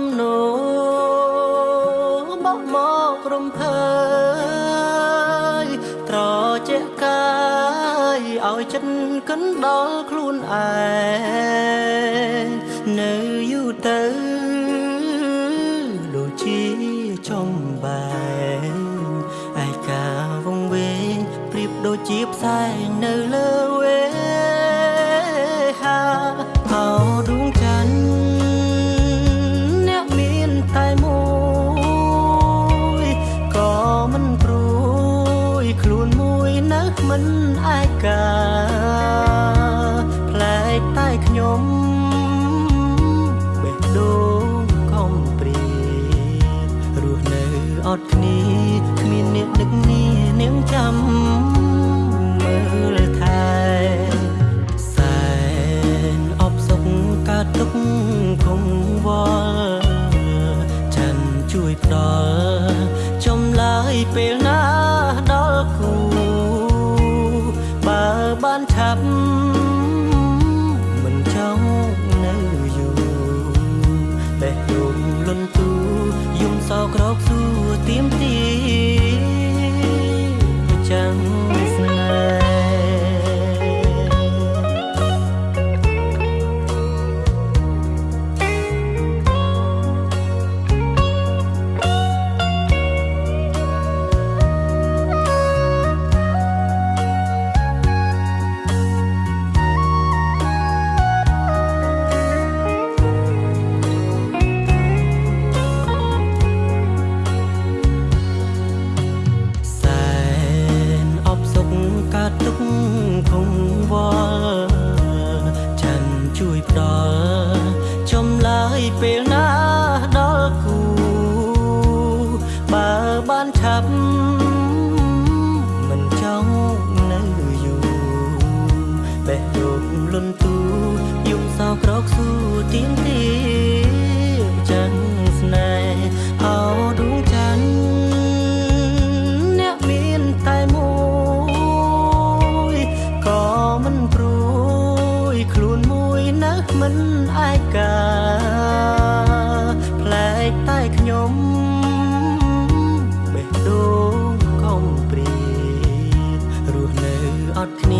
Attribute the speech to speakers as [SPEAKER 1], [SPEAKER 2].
[SPEAKER 1] ជំនោបក់មករំភើយត្រជាក់កាយឲ្យចិត្តកិនដល់ខ្លួនឯងនៅយូរទៅដូចជាចំបែងឯកាវងវែងប្រៀបដូចជាផ្សែង កាផ្លែកតែខ្ញុំបេះដូងខំព្រារស់នៅអត់គ្នាគ្មានអ្នកនឹកនានាងចាំមើលថែសែនអបសុខកើតទុកគង់វល់ច័ន្ទជួយផ្ដល់ចំឡាយពេលណា បើបានឆាប់មិនចង់នៅយូរបេះដូងលន់ទូ ជួយផ្ដល់ចំឡាយពេលណាដល់គូបើបានឆាប់មិនចង់នៅយូរបេះដូងលន់ទូយំសោក្រោកសួរទៀងទី មិនឯកាផ្លែកតែខ្ញុំបេះដូងកំព្រៀតរស់នៅអត់គ្នា